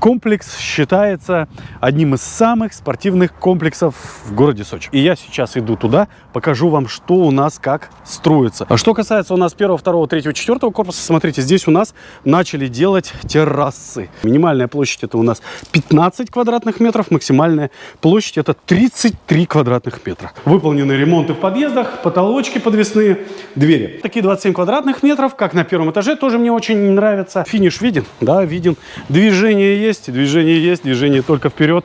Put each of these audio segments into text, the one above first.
комплекс считается одним из самых спортивных комплексов в городе Сочи. И я сейчас иду туда, покажу вам, что у нас как строится. А что касается у нас первого, второго, третьего, четвертого корпуса, смотрите, здесь у нас начали делать террасы. Минимальная площадь это у нас 15 квадратных метров, максимальная площадь это 33 квадратных метра. Выполнены ремонты в подъездах, потолочки подвесные, двери. Такие 27 квадратных метров, как на первом этаже, тоже мне очень нравится. Финиш виден, да, виден. Движение есть, движение есть, движение только вперед.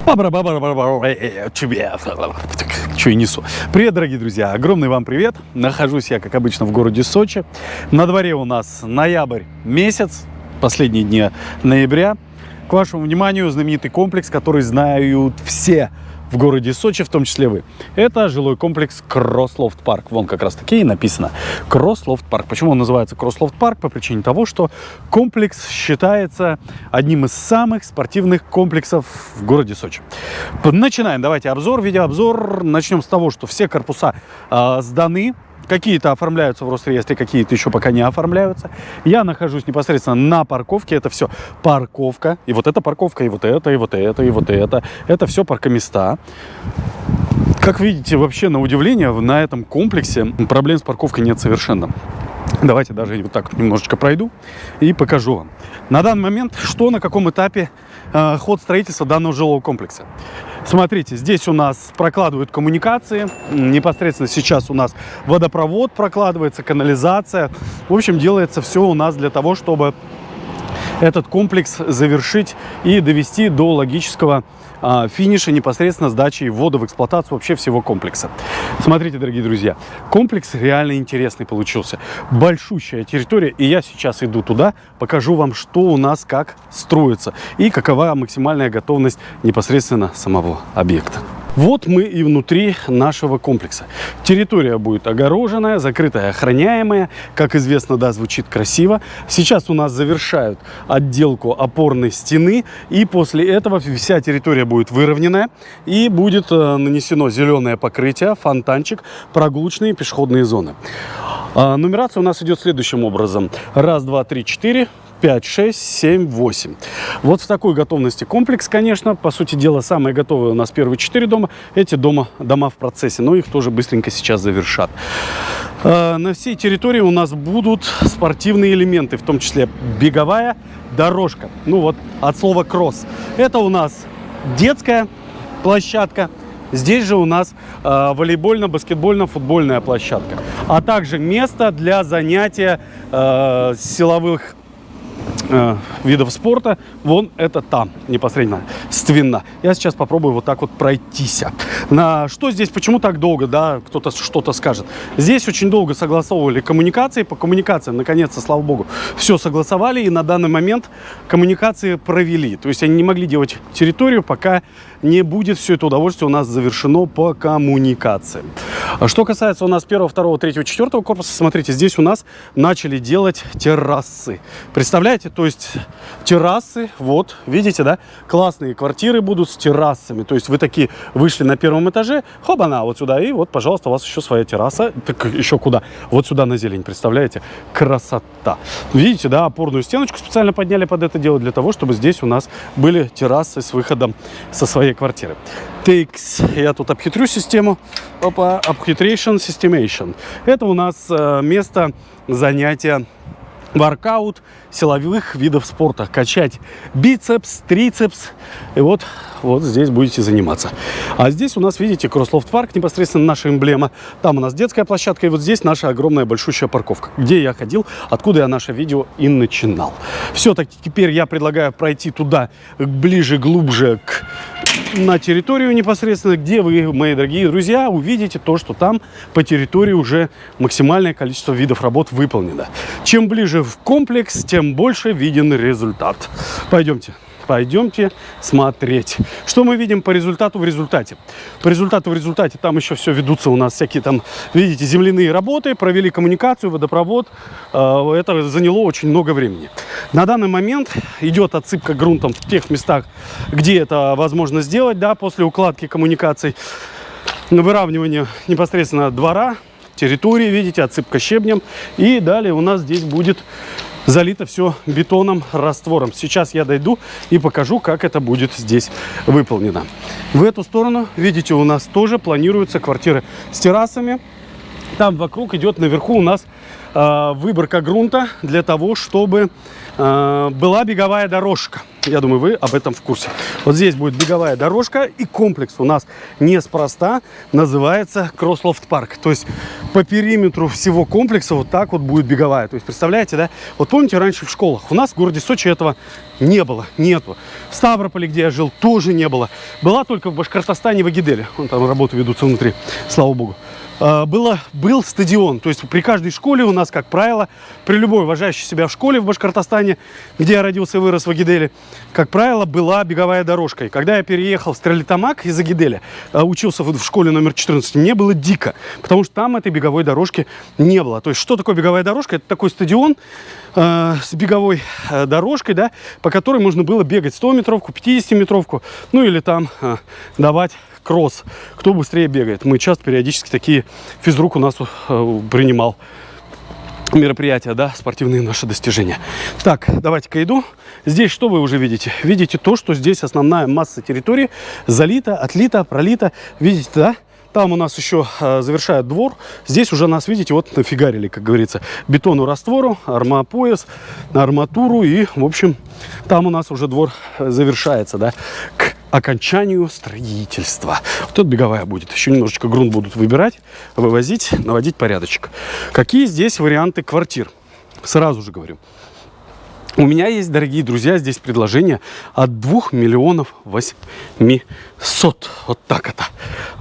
Что я несу? Привет, дорогие друзья, огромный вам привет. Нахожусь я, как обычно, в городе Сочи. На дворе у нас ноябрь месяц, последние дни ноября. К вашему вниманию знаменитый комплекс, который знают все в городе Сочи, в том числе вы. Это жилой комплекс Кросслофт Парк. Вон как раз таки и написано Кросслофт Парк. Почему он называется Кросслофт Парк? По причине того, что комплекс считается одним из самых спортивных комплексов в городе Сочи. Начинаем. Давайте обзор, видеообзор. Начнем с того, что все корпуса э, сданы Какие-то оформляются в Росреестре, какие-то еще пока не оформляются. Я нахожусь непосредственно на парковке. Это все парковка. И вот эта парковка, и вот это, и вот это, и вот это. Это все паркоместа. Как видите, вообще на удивление, на этом комплексе проблем с парковкой нет совершенно. Давайте даже вот так немножечко пройду и покажу вам. На данный момент, что на каком этапе э, ход строительства данного жилого комплекса. Смотрите, здесь у нас прокладывают коммуникации. Непосредственно сейчас у нас водопровод прокладывается, канализация. В общем, делается все у нас для того, чтобы этот комплекс завершить и довести до логического финиша непосредственно сдачи ввода в эксплуатацию вообще всего комплекса. Смотрите, дорогие друзья, комплекс реально интересный получился. Большущая территория, и я сейчас иду туда, покажу вам, что у нас как строится и какова максимальная готовность непосредственно самого объекта. Вот мы и внутри нашего комплекса. Территория будет огороженная, закрытая, охраняемая. Как известно, да, звучит красиво. Сейчас у нас завершают отделку опорной стены. И после этого вся территория будет выровненная. И будет э, нанесено зеленое покрытие, фонтанчик, прогулочные пешеходные зоны. А, нумерация у нас идет следующим образом. Раз, два, три, четыре. 5, 6, 7, 8. Вот в такой готовности комплекс, конечно. По сути дела, самые готовые у нас первые 4 дома. Эти дома, дома в процессе, но их тоже быстренько сейчас завершат. Э, на всей территории у нас будут спортивные элементы, в том числе беговая дорожка. Ну вот, от слова кросс. Это у нас детская площадка. Здесь же у нас э, волейбольно-баскетбольно-футбольная площадка. А также место для занятия э, силовых э, видов спорта, вон это там непосредственно, ственно. Я сейчас попробую вот так вот пройтись. На что здесь, почему так долго, да, кто-то что-то скажет. Здесь очень долго согласовывали коммуникации, по коммуникациям, наконец-то, слава богу, все согласовали, и на данный момент коммуникации провели. То есть они не могли делать территорию, пока не будет все это удовольствие у нас завершено по коммуникациям. Что касается у нас первого, второго, третьего, четвертого корпуса, смотрите, здесь у нас начали делать террасы. Представляете? То есть террасы, вот, видите, да? Классные квартиры будут с террасами. То есть вы такие вышли на первом этаже, хоба-на, вот сюда, и вот, пожалуйста, у вас еще своя терраса. Так еще куда? Вот сюда на зелень, представляете? Красота. Видите, да, опорную стеночку специально подняли под это дело для того, чтобы здесь у нас были террасы с выходом со своей квартиры. TX, я тут обхитрю систему. Опа, Uphitration Systemation. Это у нас э, место занятия воркаут силовых видов спорта. Качать бицепс, трицепс. И вот, вот здесь будете заниматься. А здесь у нас, видите, Кросслофт парк, непосредственно наша эмблема. Там у нас детская площадка. И вот здесь наша огромная большущая парковка, где я ходил, откуда я наше видео и начинал. Все-таки теперь я предлагаю пройти туда ближе, глубже к на территорию непосредственно, где вы, мои дорогие друзья, увидите то, что там по территории уже максимальное количество видов работ выполнено. Чем ближе в комплекс, тем больше виден результат. Пойдемте. Пойдемте смотреть. Что мы видим по результату в результате? По результату в результате там еще все ведутся у нас всякие там, видите, земляные работы, провели коммуникацию, водопровод. Э, это заняло очень много времени. На данный момент идет отсыпка грунтом в тех местах, где это возможно сделать, да, после укладки коммуникаций. Выравнивание непосредственно двора, территории, видите, отсыпка щебнем. И далее у нас здесь будет залито все бетоном, раствором. Сейчас я дойду и покажу, как это будет здесь выполнено. В эту сторону, видите, у нас тоже планируются квартиры с террасами. Там вокруг идет наверху у нас э, выборка грунта для того, чтобы э, была беговая дорожка. Я думаю, вы об этом в курсе. Вот здесь будет беговая дорожка, и комплекс у нас неспроста называется Кросслофт Парк. То есть по периметру всего комплекса вот так вот будет беговая. То есть представляете, да? Вот помните, раньше в школах у нас в городе Сочи этого не было, нету. В Ставрополе, где я жил, тоже не было. Была только в Башкортостане, в Агиделе. Вон там работы ведутся внутри, слава богу. А, было, был стадион. То есть при каждой школе у нас, как правило, при любой уважающей себя школе в Башкортостане, где я родился и вырос в Агиделе, как правило, была беговая дорожка. И когда я переехал в Стрелитамак из Агиделя, а, учился в школе номер 14, мне было дико, потому что там этой беговой дорожки не было. То есть что такое беговая дорожка? Это такой стадион э, с беговой э, дорожкой, да, по которой можно было бегать 100-метровку, 50-метровку, ну или там э, давать кросс, кто быстрее бегает. Мы часто периодически такие физрук у нас э, принимал мероприятия, да, спортивные наши достижения. Так, давайте-ка иду. Здесь что вы уже видите? Видите то, что здесь основная масса территории залита, отлита, пролита. Видите, да? Там у нас еще э, завершает двор. Здесь уже нас, видите, вот нафигарили, как говорится, бетону раствору, армопояс, арматуру. И, в общем, там у нас уже двор завершается, да, к окончанию строительства. Вот тут беговая будет. Еще немножечко грунт будут выбирать, вывозить, наводить порядочек. Какие здесь варианты квартир? Сразу же говорю. У меня есть, дорогие друзья, здесь предложение от 2 миллионов 800. Вот так это.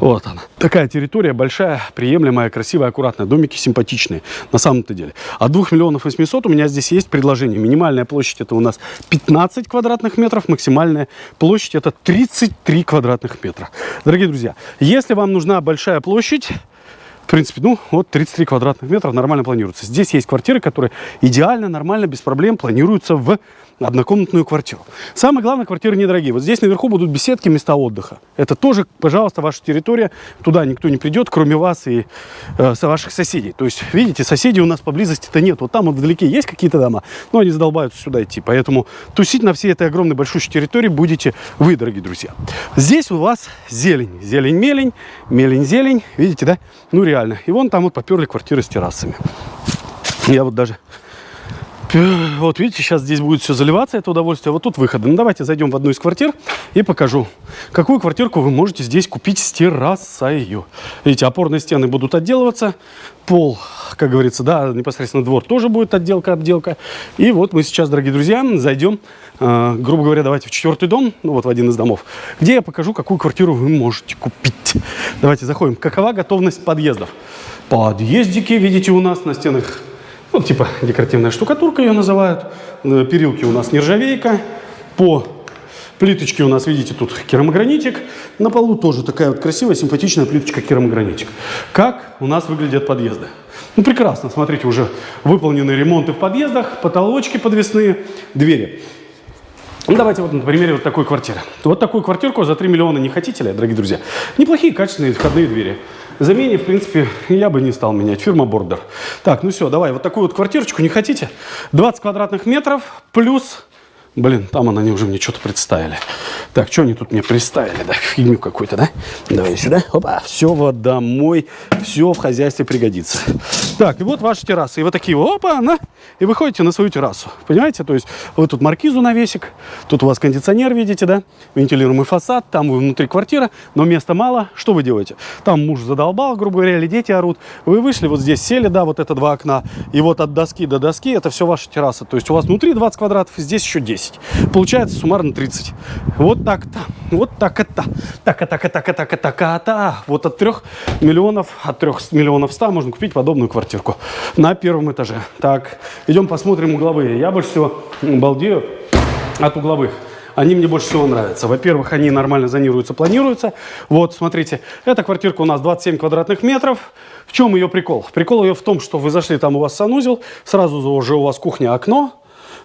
Вот она. Такая территория большая, приемлемая, красивая, аккуратная. Домики симпатичные на самом-то деле. От 2 миллионов 800 у меня здесь есть предложение. Минимальная площадь это у нас 15 квадратных метров, максимальная площадь это 33 квадратных метра. Дорогие друзья, если вам нужна большая площадь, в принципе, ну, вот 33 квадратных метра нормально планируется. Здесь есть квартиры, которые идеально, нормально, без проблем планируются в однокомнатную квартиру. Самое главное, квартиры недорогие. Вот здесь наверху будут беседки, места отдыха. Это тоже, пожалуйста, ваша территория. Туда никто не придет, кроме вас и э, ваших соседей. То есть, видите, соседей у нас поблизости-то нет. Вот там вот вдалеке есть какие-то дома, но они задолбаются сюда идти. Поэтому тусить на всей этой огромной большущей территории будете вы, дорогие друзья. Здесь у вас зелень. Зелень-мелень, мелень-зелень. Видите, да? Ну, реально. И вон там вот поперли квартиры с террасами. Я вот даже вот видите, сейчас здесь будет все заливаться, это удовольствие. Вот тут выходы. Ну, давайте зайдем в одну из квартир и покажу, какую квартирку вы можете здесь купить с террасой. Видите, опорные стены будут отделываться, пол, как говорится, да, непосредственно двор тоже будет отделка, отделка. И вот мы сейчас, дорогие друзья, зайдем, э, грубо говоря, давайте в четвертый дом, ну вот в один из домов, где я покажу, какую квартиру вы можете купить. Давайте заходим. Какова готовность подъездов? Подъездики, видите, у нас на стенах ну, типа декоративная штукатурка ее называют. Э, перилки у нас нержавейка. По плиточке у нас, видите, тут керамогранитик. На полу тоже такая вот красивая, симпатичная плиточка керамогранитик. Как у нас выглядят подъезды? Ну, прекрасно. Смотрите, уже выполнены ремонты в подъездах, потолочки подвесные, двери. Ну, давайте вот на примере вот такой квартиры. Вот такую квартирку за 3 миллиона не хотите ли, дорогие друзья? Неплохие, качественные входные двери. Замене, в принципе, я бы не стал менять. Фирма Бордер. Так, ну все, давай, вот такую вот квартирочку не хотите? 20 квадратных метров плюс Блин, там они уже мне что-то представили. Так, что они тут мне представили, да? Фигню какую-то, да? Давай сюда. Опа, все вот домой, все в хозяйстве пригодится. Так, и вот ваша терраса. И вы такие, опа, на, и выходите на свою террасу. Понимаете? То есть вы тут маркизу навесик, тут у вас кондиционер, видите, да? Вентилируемый фасад, там вы внутри квартира, но места мало. Что вы делаете? Там муж задолбал, грубо говоря, или дети орут. Вы вышли, вот здесь сели, да, вот это два окна. И вот от доски до доски это все ваша терраса. То есть у вас внутри 20 квадратов, здесь еще 10. 10. Получается суммарно 30. Вот так-то. Вот так это. Так, так, так, так, так, так, так. Вот от 3 миллионов, от 3 миллионов 100 можно купить подобную квартирку на первом этаже. Так, идем посмотрим угловые. Я больше всего балдею от угловых. Они мне больше всего нравятся. Во-первых, они нормально зонируются, планируются. Вот, смотрите, эта квартирка у нас 27 квадратных метров. В чем ее прикол? Прикол ее в том, что вы зашли, там у вас санузел, сразу же у вас кухня, окно,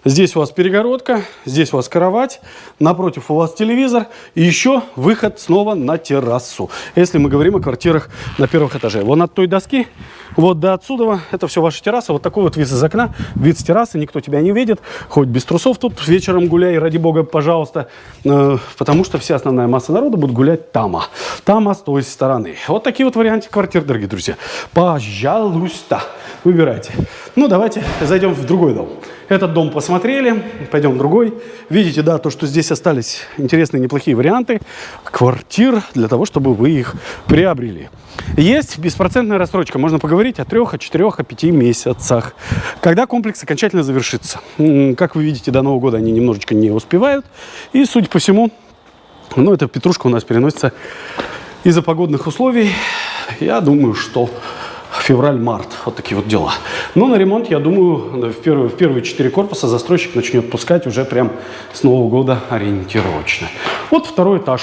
Здесь у вас перегородка, здесь у вас кровать, напротив у вас телевизор и еще выход снова на террасу. Если мы говорим о квартирах на первых этаже. Вон от той доски, вот до отсюда, это все ваша терраса. Вот такой вот вид из окна, вид с террасы, никто тебя не видит. Хоть без трусов тут вечером гуляй, ради бога, пожалуйста. Э, потому что вся основная масса народа будет гулять тама. Тама с той стороны. Вот такие вот варианты квартир, дорогие друзья. Пожалуйста, выбирайте. Ну, давайте зайдем в другой дом. Этот дом посмотрели, пойдем другой. Видите, да, то, что здесь остались интересные, неплохие варианты квартир для того, чтобы вы их приобрели. Есть беспроцентная рассрочка. Можно поговорить о трех, о четырех, о пяти месяцах. Когда комплекс окончательно завершится. Как вы видите, до Нового года они немножечко не успевают. И, судя по всему, ну, эта петрушка у нас переносится из-за погодных условий. Я думаю, что февраль-март. Вот такие вот дела. Но на ремонт, я думаю, в первые, в первые четыре корпуса застройщик начнет пускать уже прям с Нового года ориентировочно. Вот второй этаж.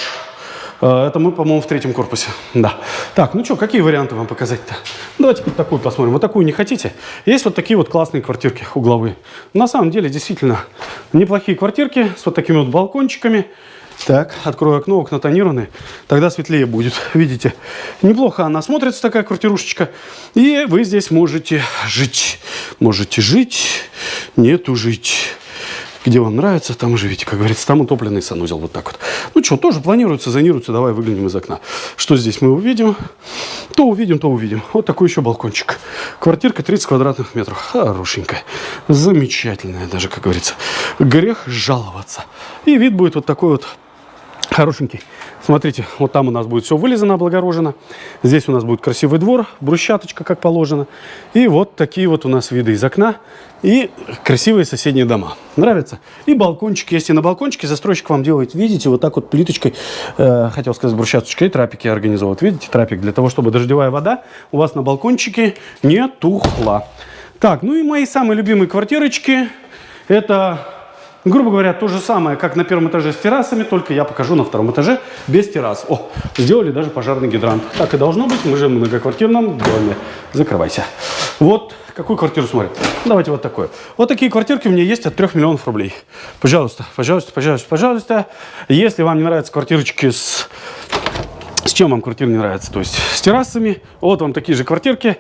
Э, это мы, по-моему, в третьем корпусе. Да. Так, ну что, какие варианты вам показать-то? Давайте вот такую посмотрим. Вот такую не хотите? Есть вот такие вот классные квартирки угловые. На самом деле, действительно, неплохие квартирки с вот такими вот балкончиками. Так, открою окно, окна тонированные, тогда светлее будет. Видите, неплохо она смотрится, такая квартирушечка. И вы здесь можете жить. Можете жить, нету жить. Где вам нравится, там живите, как говорится. Там утопленный санузел, вот так вот. Ну что, тоже планируется, зонируется. Давай выглянем из окна. Что здесь мы увидим? То увидим, то увидим. Вот такой еще балкончик. Квартирка 30 квадратных метров. Хорошенькая. Замечательная даже, как говорится. Грех жаловаться. И вид будет вот такой вот хорошенький. Смотрите, вот там у нас будет все вылезано, облагорожено. Здесь у нас будет красивый двор, брусчаточка, как положено. И вот такие вот у нас виды из окна. И красивые соседние дома. Нравится? И балкончик есть. И на балкончике застройщик вам делает, видите, вот так вот плиточкой, э, хотел сказать брусчаточкой, трапики организовывают. Видите, трапик для того, чтобы дождевая вода у вас на балкончике не тухла. Так, ну и мои самые любимые квартирочки. Это Грубо говоря, то же самое, как на первом этаже с террасами, только я покажу на втором этаже без террас. О, сделали даже пожарный гидрант. Так и должно быть, мы же в многоквартирном доме. Закрывайся. Вот какую квартиру смотрим. Давайте вот такую. Вот такие квартирки у меня есть от 3 миллионов рублей. Пожалуйста, пожалуйста, пожалуйста, пожалуйста. Если вам не нравятся квартирочки с... С чем вам квартира не нравится? То есть с террасами. Вот вам такие же квартирки.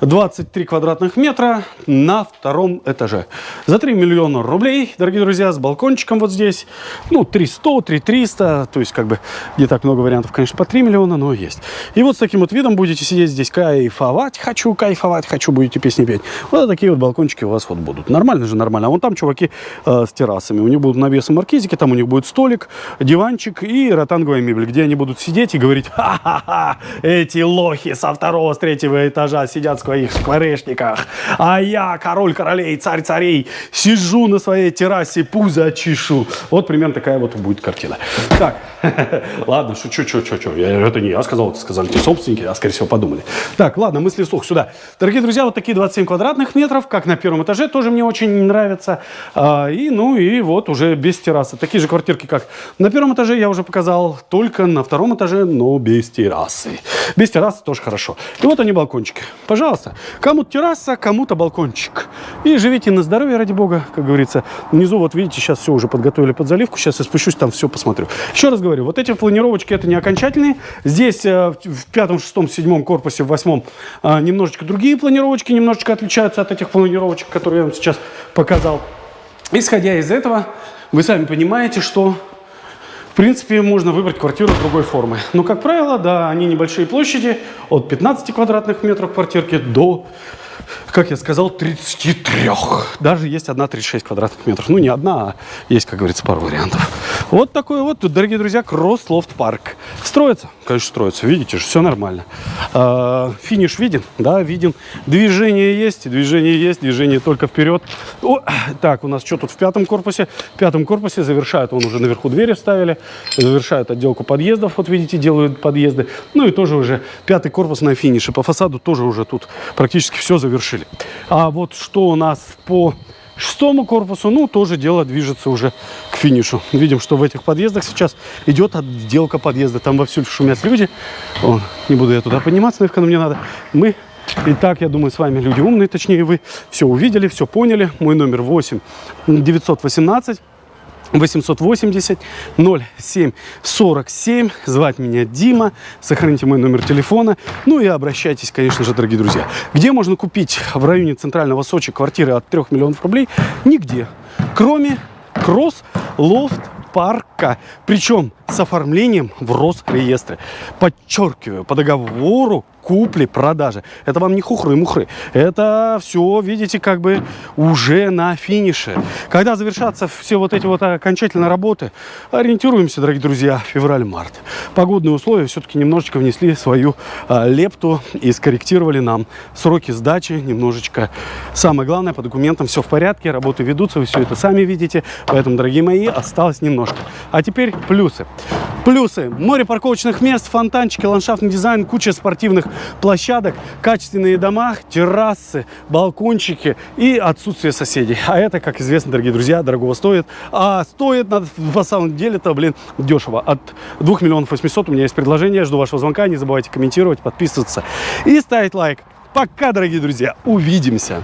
23 квадратных метра на втором этаже. За 3 миллиона рублей, дорогие друзья, с балкончиком вот здесь. Ну, 300, 3300, то есть как бы не так много вариантов, конечно, по 3 миллиона, но есть. И вот с таким вот видом будете сидеть здесь, кайфовать хочу, кайфовать хочу, будете песни петь. Вот такие вот балкончики у вас вот будут. Нормально же, нормально. А вон там чуваки э, с террасами. У них будут навесы маркизики, там у них будет столик, диванчик и ротанговая мебель, где они будут сидеть и говорить, ха-ха-ха, эти лохи со второго, с третьего этажа сидят с своих скворечниках, а я, король королей, царь царей, сижу на своей террасе, пузо чешу. Вот примерно такая вот будет картина. Так, ладно, шучу, что, что. Это не я сказал, это сказали те собственники, а скорее всего подумали. Так, ладно, мысли вслух сюда. Дорогие друзья, вот такие 27 квадратных метров, как на первом этаже, тоже мне очень нравится. А, и, ну, и вот уже без террасы. Такие же квартирки, как на первом этаже, я уже показал, только на втором этаже, но без террасы. Без террасы тоже хорошо. И вот они балкончики. Пожалуйста. Кому-то терраса, кому-то балкончик. И живите на здоровье, ради бога, как говорится. Внизу, вот видите, сейчас все уже подготовили под заливку. Сейчас я спущусь, там все посмотрю. Еще раз говорю, вот эти планировочки, это не окончательные. Здесь э, в пятом, шестом, седьмом корпусе, в восьмом э, немножечко другие планировочки, немножечко отличаются от этих планировочек, которые я вам сейчас показал. Исходя из этого, вы сами понимаете, что в принципе, можно выбрать квартиру другой формы. Но, как правило, да, они небольшие площади, от 15 квадратных метров квартирки до как я сказал, 33. Даже есть одна 36 квадратных метров. Ну, не одна, а есть, как говорится, пару вариантов. Вот такой вот, дорогие друзья, кросс-лофт парк. Строится? Конечно, строится. Видите же, все нормально. А, финиш виден? Да, виден. Движение есть, движение есть, движение только вперед. О, так, у нас что тут в пятом корпусе? В пятом корпусе завершают, он уже наверху двери вставили, завершают отделку подъездов, вот видите, делают подъезды. Ну и тоже уже пятый корпус на финише. По фасаду тоже уже тут практически все завершили. А вот что у нас по шестому корпусу, ну, тоже дело движется уже к финишу. Видим, что в этих подъездах сейчас идет отделка подъезда. Там вовсю шумят люди. О, не буду я туда подниматься, наверное, мне надо. Мы Итак, я думаю, с вами люди умные, точнее вы все увидели, все поняли. Мой номер 8 918 880 07 47. Звать меня Дима. Сохраните мой номер телефона. Ну и обращайтесь, конечно же, дорогие друзья. Где можно купить в районе центрального Сочи квартиры от 3 миллионов рублей? Нигде. Кроме Кросс Лофт парка. Причем с оформлением в Росреестре. Подчеркиваю, по договору купли-продажи. Это вам не хухры-мухры. Это все, видите, как бы уже на финише. Когда завершатся все вот эти вот окончательные работы, ориентируемся, дорогие друзья, февраль-март. Погодные условия все-таки немножечко внесли свою а, лепту и скорректировали нам сроки сдачи немножечко. Самое главное, по документам все в порядке, работы ведутся, вы все это сами видите. Поэтому, дорогие мои, осталось немножко. А теперь плюсы. Плюсы. Море парковочных мест, фонтанчики, ландшафтный дизайн, куча спортивных площадок, качественные дома, террасы, балкончики и отсутствие соседей. А это, как известно, дорогие друзья, дорогого стоит. А стоит на, на самом деле-то, блин, дешево. От 2 миллионов 800 у меня есть предложение. Жду вашего звонка. Не забывайте комментировать, подписываться и ставить лайк. Пока, дорогие друзья. Увидимся.